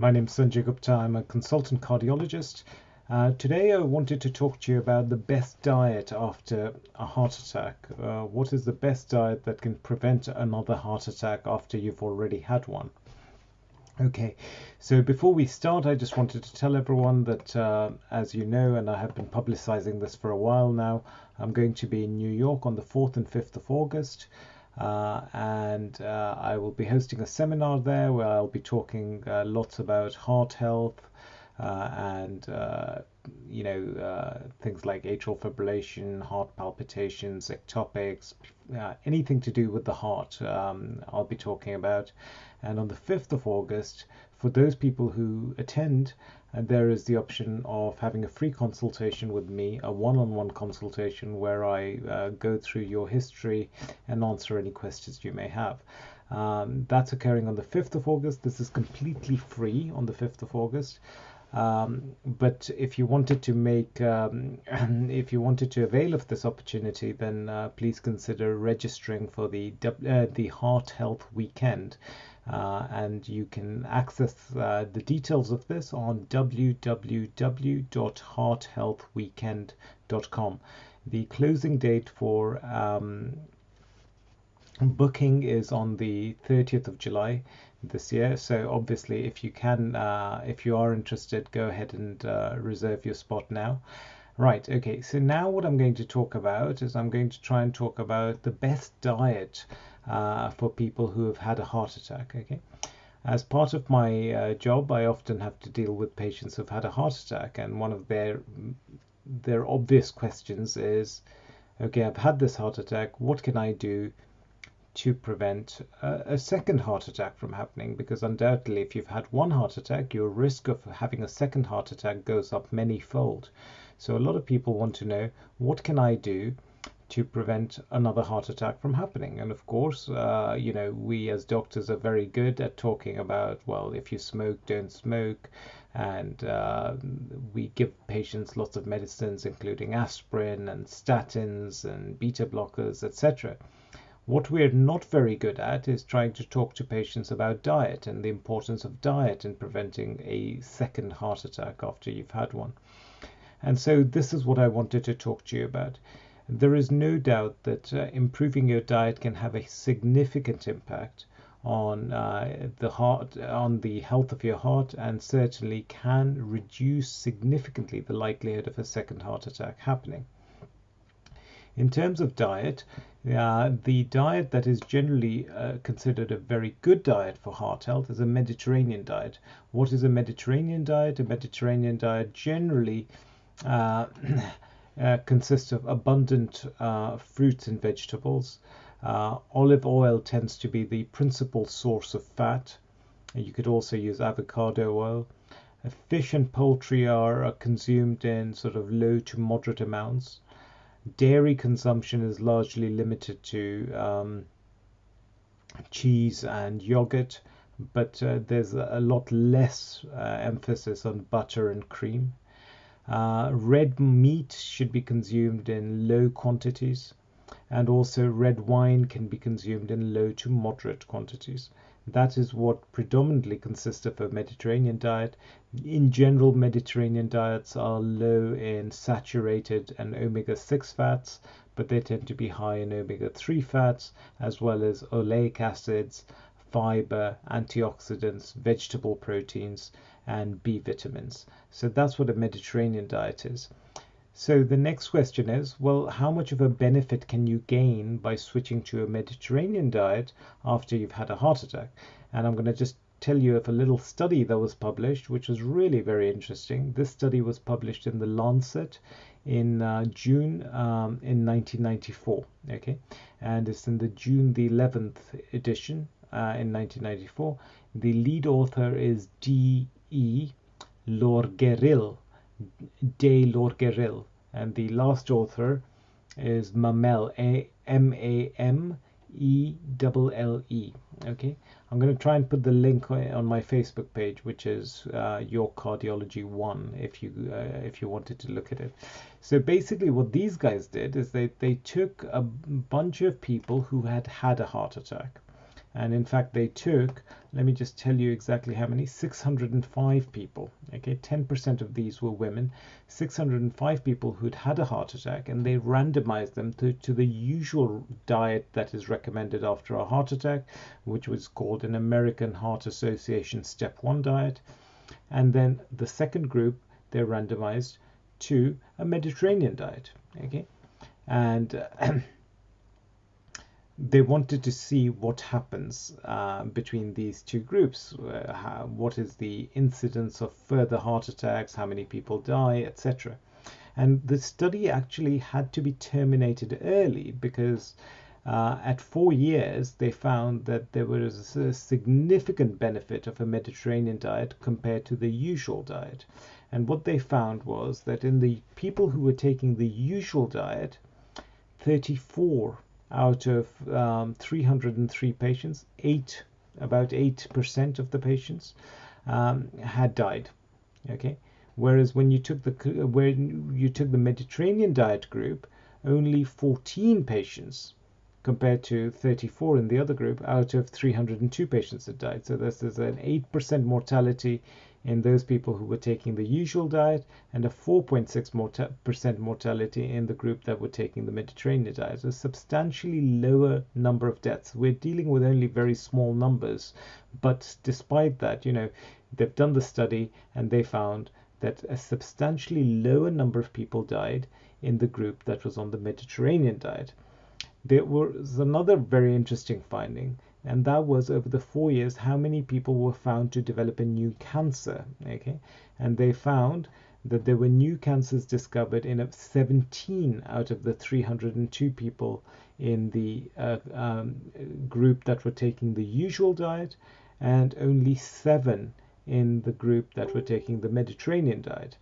My name is Sanjay Gupta. I'm a consultant cardiologist. Uh, today, I wanted to talk to you about the best diet after a heart attack. Uh, what is the best diet that can prevent another heart attack after you've already had one? Okay, so before we start, I just wanted to tell everyone that, uh, as you know, and I have been publicizing this for a while now, I'm going to be in New York on the 4th and 5th of August. Uh, and uh, I will be hosting a seminar there where I'll be talking uh, lots about heart health uh, and uh, you know things like atrial fibrillation, heart palpitations, ectopics, anything to do with the heart. Um, I'll be talking about, and on the 5th of August, for those people who attend, and there is the option of having a free consultation with me, a one-on-one consultation where I uh, go through your history and answer any questions you may have. Um, that's occurring on the 5th of August. This is completely free on the 5th of August. Um, but if you wanted to make, um, if you wanted to avail of this opportunity, then uh, please consider registering for the uh, the Heart Health Weekend. Uh, and you can access uh, the details of this on www.hearthealthweekend.com. The closing date for um, booking is on the 30th of July this year. So obviously, if you can, uh, if you are interested, go ahead and uh, reserve your spot now. Right, okay, so now what I'm going to talk about is I'm going to try and talk about the best diet uh, for people who have had a heart attack. Okay, as part of my uh, job, I often have to deal with patients who've had a heart attack, and one of their their obvious questions is, okay, I've had this heart attack. What can I do to prevent a, a second heart attack from happening? Because undoubtedly, if you've had one heart attack, your risk of having a second heart attack goes up many fold. So a lot of people want to know what can I do to prevent another heart attack from happening. And of course, uh, you know, we as doctors are very good at talking about, well, if you smoke, don't smoke. And uh, we give patients lots of medicines, including aspirin and statins and beta blockers, etc. What we're not very good at is trying to talk to patients about diet and the importance of diet in preventing a second heart attack after you've had one. And so this is what I wanted to talk to you about. There is no doubt that uh, improving your diet can have a significant impact on uh, the heart, on the health of your heart, and certainly can reduce significantly the likelihood of a second heart attack happening. In terms of diet, uh, the diet that is generally uh, considered a very good diet for heart health is a Mediterranean diet. What is a Mediterranean diet? A Mediterranean diet generally uh, Uh, consists of abundant uh, fruits and vegetables. Uh, olive oil tends to be the principal source of fat. You could also use avocado oil. Fish and poultry are consumed in sort of low to moderate amounts. Dairy consumption is largely limited to um, cheese and yogurt, but uh, there's a lot less uh, emphasis on butter and cream. Uh, red meat should be consumed in low quantities, and also red wine can be consumed in low to moderate quantities. That is what predominantly consists of a Mediterranean diet. In general, Mediterranean diets are low in saturated and omega 6 fats, but they tend to be high in omega 3 fats, as well as oleic acids, fiber, antioxidants, vegetable proteins, and B vitamins. So that's what a Mediterranean diet is. So the next question is, well, how much of a benefit can you gain by switching to a Mediterranean diet after you've had a heart attack? And I'm going to just tell you of a little study that was published, which was really very interesting. This study was published in the Lancet in uh, June um, in 1994. Okay, and it's in the June the 11th edition uh, in 1994. The lead author is D. E. Lorgeril, de Lorgeril, and the last author is Mamelle, M A M E L L E. Okay, I'm going to try and put the link on my Facebook page, which is uh, York Cardiology One, if you uh, if you wanted to look at it. So basically, what these guys did is they they took a bunch of people who had had a heart attack, and in fact they took let me just tell you exactly how many 605 people. Okay 10% of these were women. 605 people who'd had a heart attack and they randomized them to, to the usual diet that is recommended after a heart attack which was called an American Heart Association step 1 diet. And then the second group they're randomized to a Mediterranean diet. Okay and uh, they wanted to see what happens uh, between these two groups. Uh, how, what is the incidence of further heart attacks, how many people die, etc. And the study actually had to be terminated early because uh, at four years they found that there was a significant benefit of a Mediterranean diet compared to the usual diet. And what they found was that in the people who were taking the usual diet, 34 out of um, 303 patients, eight about eight percent of the patients um, had died. Okay, whereas when you took the when you took the Mediterranean diet group, only 14 patients compared to 34 in the other group out of 302 patients had died. So this is an 8% mortality in those people who were taking the usual diet and a 4.6% mortality in the group that were taking the Mediterranean diet. A substantially lower number of deaths. We're dealing with only very small numbers, but despite that, you know, they've done the study and they found that a substantially lower number of people died in the group that was on the Mediterranean diet. There was another very interesting finding and that was over the four years how many people were found to develop a new cancer okay and they found that there were new cancers discovered in 17 out of the 302 people in the uh, um, group that were taking the usual diet and only seven in the group that were taking the Mediterranean diet.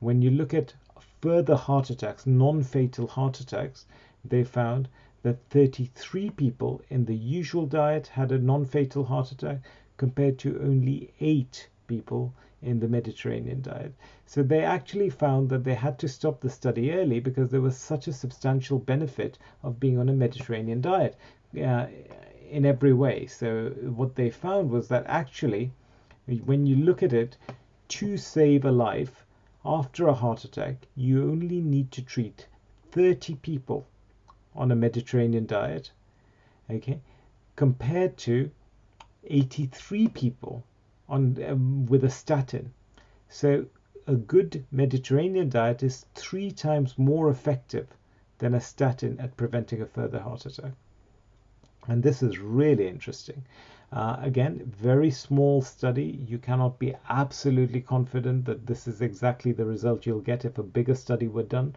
When you look at further heart attacks, non-fatal heart attacks, they found that 33 people in the usual diet had a non-fatal heart attack compared to only 8 people in the Mediterranean diet. So they actually found that they had to stop the study early because there was such a substantial benefit of being on a Mediterranean diet uh, in every way. So what they found was that actually, when you look at it, to save a life after a heart attack, you only need to treat 30 people on a Mediterranean diet, okay, compared to 83 people on um, with a statin. So a good Mediterranean diet is three times more effective than a statin at preventing a further heart attack. And this is really interesting. Uh, again, very small study. You cannot be absolutely confident that this is exactly the result you'll get if a bigger study were done,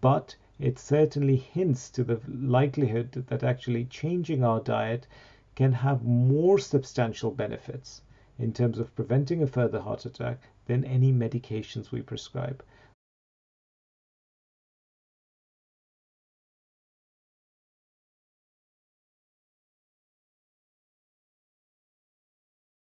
but it certainly hints to the likelihood that actually changing our diet can have more substantial benefits in terms of preventing a further heart attack than any medications we prescribe.